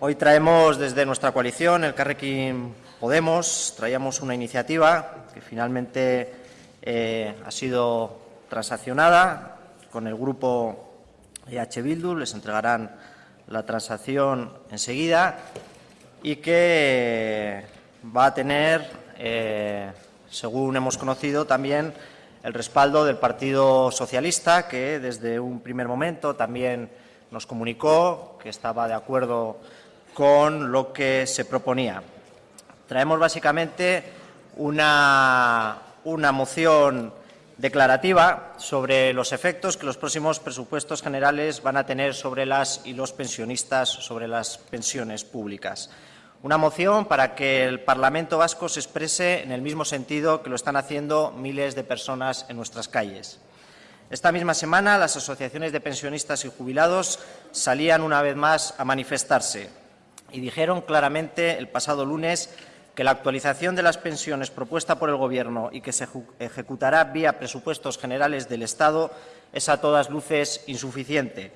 Hoy traemos desde nuestra coalición, el Carrequín Podemos, traíamos una iniciativa que finalmente eh, ha sido transaccionada con el grupo EH Bildu, les entregarán la transacción enseguida y que va a tener, eh, según hemos conocido, también el respaldo del Partido Socialista, que desde un primer momento también nos comunicó que estaba de acuerdo con lo que se proponía. Traemos básicamente una, una moción declarativa sobre los efectos que los próximos presupuestos generales van a tener sobre las y los pensionistas, sobre las pensiones públicas. Una moción para que el Parlamento vasco se exprese en el mismo sentido que lo están haciendo miles de personas en nuestras calles. Esta misma semana las asociaciones de pensionistas y jubilados salían una vez más a manifestarse y dijeron claramente el pasado lunes que la actualización de las pensiones propuesta por el Gobierno y que se ejecutará vía presupuestos generales del Estado es a todas luces insuficiente.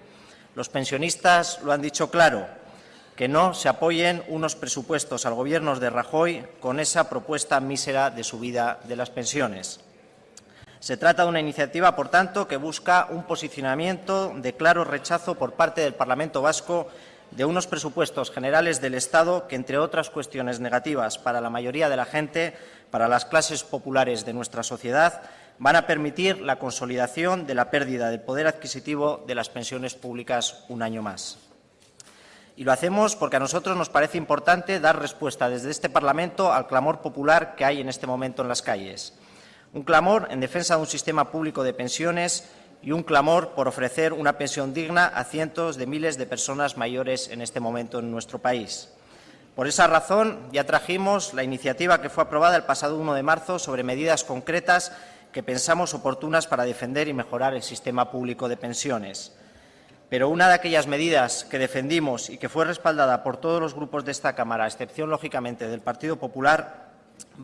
Los pensionistas lo han dicho claro que no se apoyen unos presupuestos al Gobierno de Rajoy con esa propuesta mísera de subida de las pensiones. Se trata de una iniciativa, por tanto, que busca un posicionamiento de claro rechazo por parte del Parlamento vasco de unos presupuestos generales del Estado que, entre otras cuestiones negativas para la mayoría de la gente, para las clases populares de nuestra sociedad, van a permitir la consolidación de la pérdida del poder adquisitivo de las pensiones públicas un año más. Y lo hacemos porque a nosotros nos parece importante dar respuesta desde este Parlamento al clamor popular que hay en este momento en las calles. Un clamor en defensa de un sistema público de pensiones y un clamor por ofrecer una pensión digna a cientos de miles de personas mayores en este momento en nuestro país. Por esa razón, ya trajimos la iniciativa que fue aprobada el pasado 1 de marzo sobre medidas concretas que pensamos oportunas para defender y mejorar el sistema público de pensiones. Pero una de aquellas medidas que defendimos y que fue respaldada por todos los grupos de esta Cámara, a excepción, lógicamente, del Partido Popular,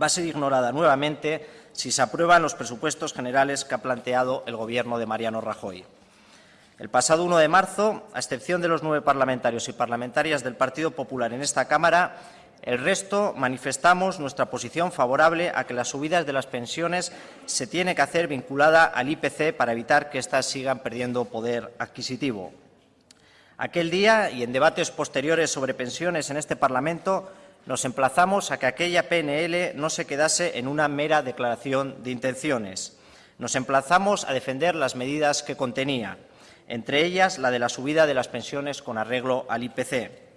va a ser ignorada nuevamente si se aprueban los presupuestos generales que ha planteado el Gobierno de Mariano Rajoy. El pasado 1 de marzo, a excepción de los nueve parlamentarios y parlamentarias del Partido Popular en esta Cámara, el resto manifestamos nuestra posición favorable a que las subidas de las pensiones se tiene que hacer vinculada al IPC para evitar que éstas sigan perdiendo poder adquisitivo. Aquel día y en debates posteriores sobre pensiones en este Parlamento nos emplazamos a que aquella PNL no se quedase en una mera declaración de intenciones. Nos emplazamos a defender las medidas que contenía, entre ellas la de la subida de las pensiones con arreglo al IPC.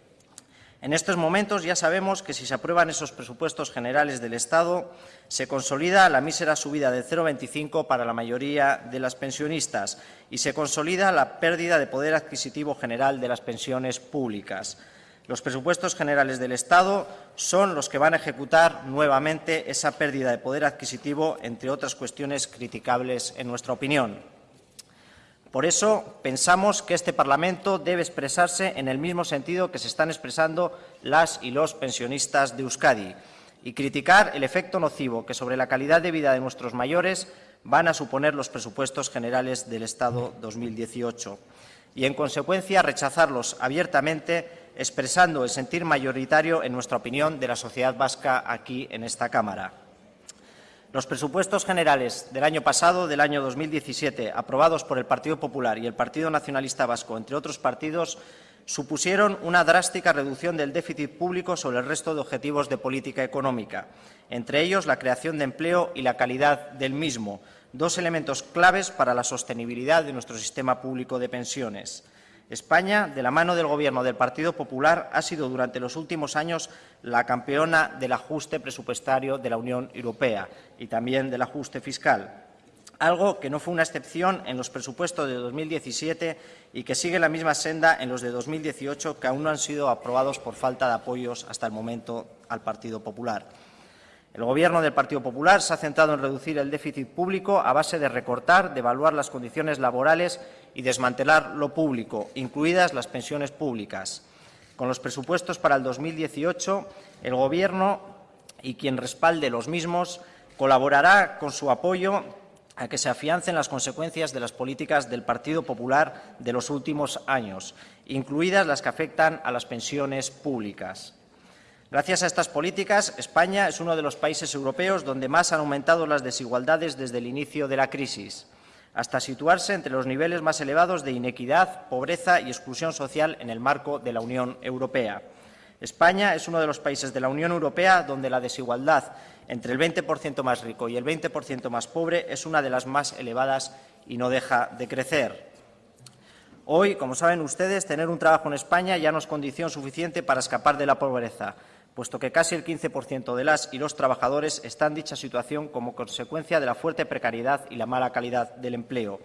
En estos momentos ya sabemos que si se aprueban esos presupuestos generales del Estado, se consolida la mísera subida del 0,25 para la mayoría de las pensionistas y se consolida la pérdida de poder adquisitivo general de las pensiones públicas. Los presupuestos generales del Estado son los que van a ejecutar nuevamente esa pérdida de poder adquisitivo, entre otras cuestiones criticables en nuestra opinión. Por eso pensamos que este Parlamento debe expresarse en el mismo sentido que se están expresando las y los pensionistas de Euskadi y criticar el efecto nocivo que sobre la calidad de vida de nuestros mayores van a suponer los presupuestos generales del Estado 2018 y, en consecuencia, rechazarlos abiertamente, expresando el sentir mayoritario, en nuestra opinión, de la sociedad vasca aquí en esta Cámara. Los presupuestos generales del año pasado, del año 2017, aprobados por el Partido Popular y el Partido Nacionalista Vasco, entre otros partidos, supusieron una drástica reducción del déficit público sobre el resto de objetivos de política económica, entre ellos la creación de empleo y la calidad del mismo, dos elementos claves para la sostenibilidad de nuestro sistema público de pensiones. España, de la mano del Gobierno del Partido Popular, ha sido durante los últimos años la campeona del ajuste presupuestario de la Unión Europea y también del ajuste fiscal, algo que no fue una excepción en los presupuestos de 2017 y que sigue la misma senda en los de 2018, que aún no han sido aprobados por falta de apoyos hasta el momento al Partido Popular. El Gobierno del Partido Popular se ha centrado en reducir el déficit público a base de recortar, devaluar las condiciones laborales y desmantelar lo público, incluidas las pensiones públicas. Con los presupuestos para el 2018, el Gobierno y quien respalde los mismos colaborará con su apoyo a que se afiancen las consecuencias de las políticas del Partido Popular de los últimos años, incluidas las que afectan a las pensiones públicas. Gracias a estas políticas, España es uno de los países europeos donde más han aumentado las desigualdades desde el inicio de la crisis, hasta situarse entre los niveles más elevados de inequidad, pobreza y exclusión social en el marco de la Unión Europea. España es uno de los países de la Unión Europea donde la desigualdad entre el 20% más rico y el 20% más pobre es una de las más elevadas y no deja de crecer. Hoy, como saben ustedes, tener un trabajo en España ya no es condición suficiente para escapar de la pobreza, puesto que casi el 15% de las y los trabajadores están en dicha situación como consecuencia de la fuerte precariedad y la mala calidad del empleo.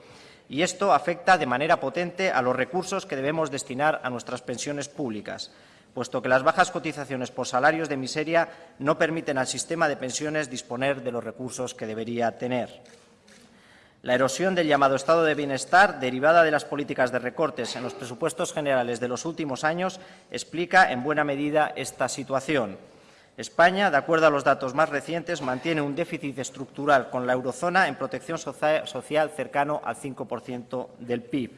Y esto afecta de manera potente a los recursos que debemos destinar a nuestras pensiones públicas puesto que las bajas cotizaciones por salarios de miseria no permiten al sistema de pensiones disponer de los recursos que debería tener. La erosión del llamado estado de bienestar, derivada de las políticas de recortes en los presupuestos generales de los últimos años, explica en buena medida esta situación. España, de acuerdo a los datos más recientes, mantiene un déficit estructural con la eurozona en protección social cercano al 5% del PIB.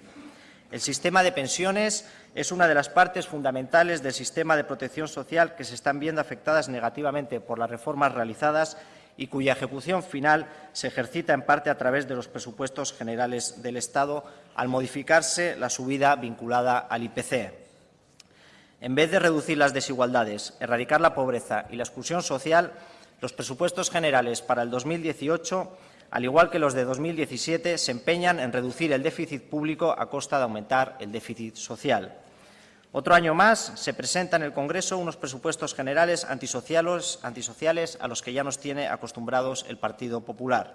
El sistema de pensiones es una de las partes fundamentales del sistema de protección social que se están viendo afectadas negativamente por las reformas realizadas y cuya ejecución final se ejercita en parte a través de los presupuestos generales del Estado al modificarse la subida vinculada al IPC. En vez de reducir las desigualdades, erradicar la pobreza y la exclusión social, los presupuestos generales para el 2018 al igual que los de 2017, se empeñan en reducir el déficit público a costa de aumentar el déficit social. Otro año más se presenta en el Congreso unos presupuestos generales antisociales, antisociales a los que ya nos tiene acostumbrados el Partido Popular.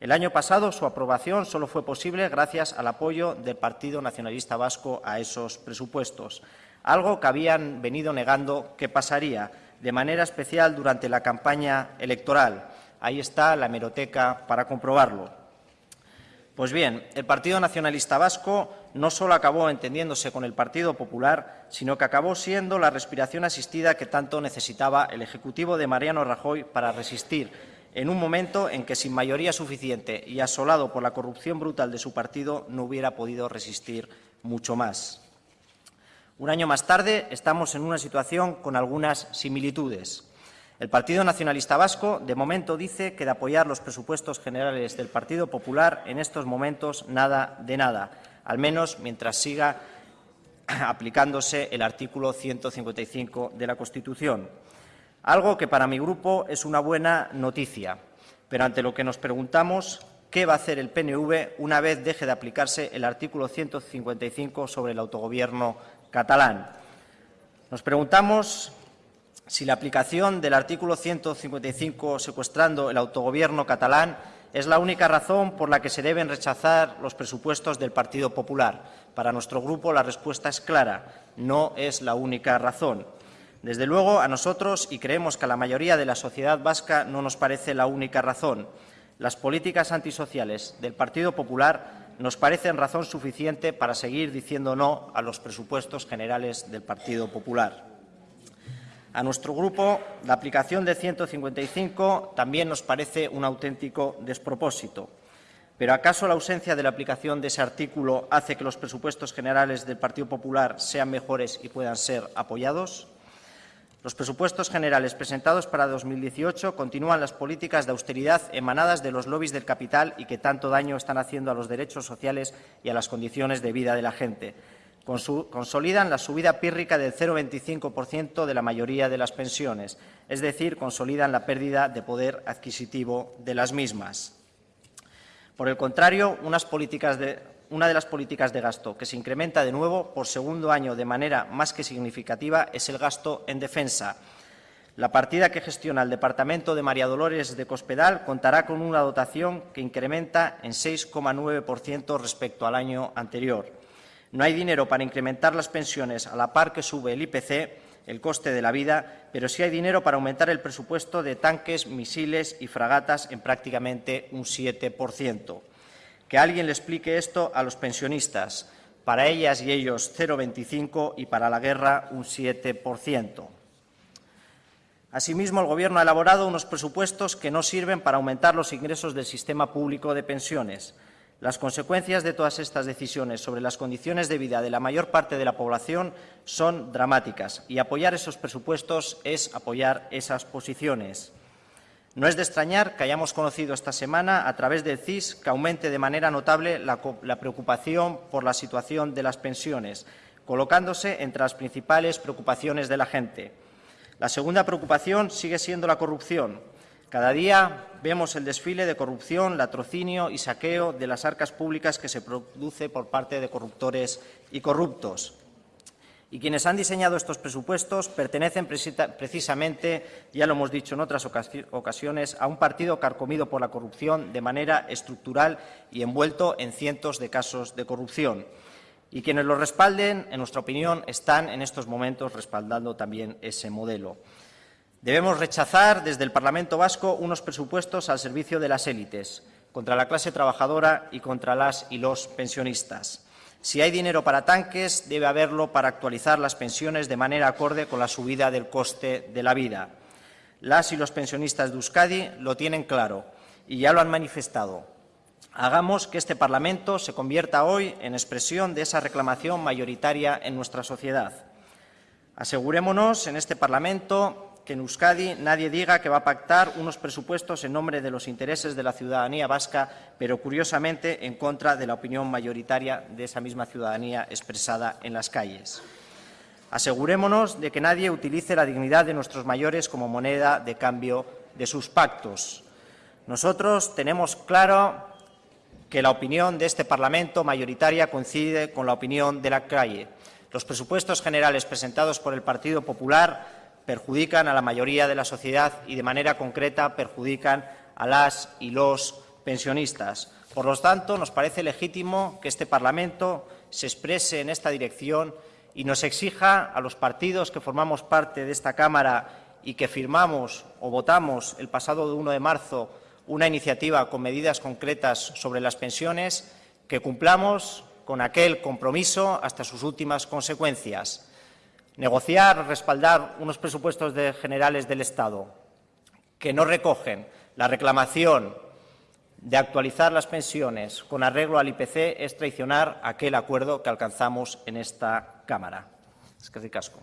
El año pasado su aprobación solo fue posible gracias al apoyo del Partido Nacionalista Vasco a esos presupuestos, algo que habían venido negando que pasaría, de manera especial durante la campaña electoral, Ahí está la hemeroteca para comprobarlo. Pues bien, el Partido Nacionalista Vasco no solo acabó entendiéndose con el Partido Popular, sino que acabó siendo la respiración asistida que tanto necesitaba el Ejecutivo de Mariano Rajoy para resistir en un momento en que, sin mayoría suficiente y asolado por la corrupción brutal de su partido, no hubiera podido resistir mucho más. Un año más tarde estamos en una situación con algunas similitudes. El Partido Nacionalista Vasco, de momento, dice que de apoyar los presupuestos generales del Partido Popular, en estos momentos nada de nada, al menos mientras siga aplicándose el artículo 155 de la Constitución. Algo que para mi grupo es una buena noticia, pero ante lo que nos preguntamos qué va a hacer el PNV una vez deje de aplicarse el artículo 155 sobre el autogobierno catalán. Nos preguntamos si la aplicación del artículo 155 secuestrando el autogobierno catalán es la única razón por la que se deben rechazar los presupuestos del Partido Popular. Para nuestro grupo la respuesta es clara, no es la única razón. Desde luego, a nosotros, y creemos que a la mayoría de la sociedad vasca, no nos parece la única razón. Las políticas antisociales del Partido Popular nos parecen razón suficiente para seguir diciendo no a los presupuestos generales del Partido Popular. A nuestro grupo, la aplicación de 155 también nos parece un auténtico despropósito. ¿Pero acaso la ausencia de la aplicación de ese artículo hace que los presupuestos generales del Partido Popular sean mejores y puedan ser apoyados? Los presupuestos generales presentados para 2018 continúan las políticas de austeridad emanadas de los lobbies del capital y que tanto daño están haciendo a los derechos sociales y a las condiciones de vida de la gente consolidan la subida pírrica del 0,25% de la mayoría de las pensiones, es decir, consolidan la pérdida de poder adquisitivo de las mismas. Por el contrario, una de las políticas de gasto que se incrementa de nuevo por segundo año de manera más que significativa es el gasto en defensa. La partida que gestiona el Departamento de María Dolores de Cospedal contará con una dotación que incrementa en 6,9% respecto al año anterior. No hay dinero para incrementar las pensiones a la par que sube el IPC, el coste de la vida, pero sí hay dinero para aumentar el presupuesto de tanques, misiles y fragatas en prácticamente un 7%. Que alguien le explique esto a los pensionistas. Para ellas y ellos 0,25 y para la guerra un 7%. Asimismo, el Gobierno ha elaborado unos presupuestos que no sirven para aumentar los ingresos del sistema público de pensiones. Las consecuencias de todas estas decisiones sobre las condiciones de vida de la mayor parte de la población son dramáticas y apoyar esos presupuestos es apoyar esas posiciones. No es de extrañar que hayamos conocido esta semana, a través del CIS, que aumente de manera notable la, la preocupación por la situación de las pensiones, colocándose entre las principales preocupaciones de la gente. La segunda preocupación sigue siendo la corrupción. Cada día vemos el desfile de corrupción, latrocinio y saqueo de las arcas públicas que se produce por parte de corruptores y corruptos. Y quienes han diseñado estos presupuestos pertenecen precisamente, ya lo hemos dicho en otras ocasiones, a un partido carcomido por la corrupción de manera estructural y envuelto en cientos de casos de corrupción. Y quienes lo respalden, en nuestra opinión, están en estos momentos respaldando también ese modelo. Debemos rechazar desde el Parlamento vasco unos presupuestos al servicio de las élites, contra la clase trabajadora y contra las y los pensionistas. Si hay dinero para tanques, debe haberlo para actualizar las pensiones de manera acorde con la subida del coste de la vida. Las y los pensionistas de Euskadi lo tienen claro y ya lo han manifestado. Hagamos que este Parlamento se convierta hoy en expresión de esa reclamación mayoritaria en nuestra sociedad. Asegurémonos en este Parlamento que en Euskadi nadie diga que va a pactar unos presupuestos en nombre de los intereses de la ciudadanía vasca, pero curiosamente en contra de la opinión mayoritaria de esa misma ciudadanía expresada en las calles. Asegurémonos de que nadie utilice la dignidad de nuestros mayores como moneda de cambio de sus pactos. Nosotros tenemos claro que la opinión de este Parlamento mayoritaria coincide con la opinión de la calle. Los presupuestos generales presentados por el Partido Popular perjudican a la mayoría de la sociedad y, de manera concreta, perjudican a las y los pensionistas. Por lo tanto, nos parece legítimo que este Parlamento se exprese en esta dirección y nos exija a los partidos que formamos parte de esta Cámara y que firmamos o votamos el pasado 1 de marzo una iniciativa con medidas concretas sobre las pensiones, que cumplamos con aquel compromiso hasta sus últimas consecuencias negociar, respaldar unos presupuestos generales del Estado que no recogen la reclamación de actualizar las pensiones con arreglo al IPC es traicionar aquel acuerdo que alcanzamos en esta Cámara. Es que ricasco.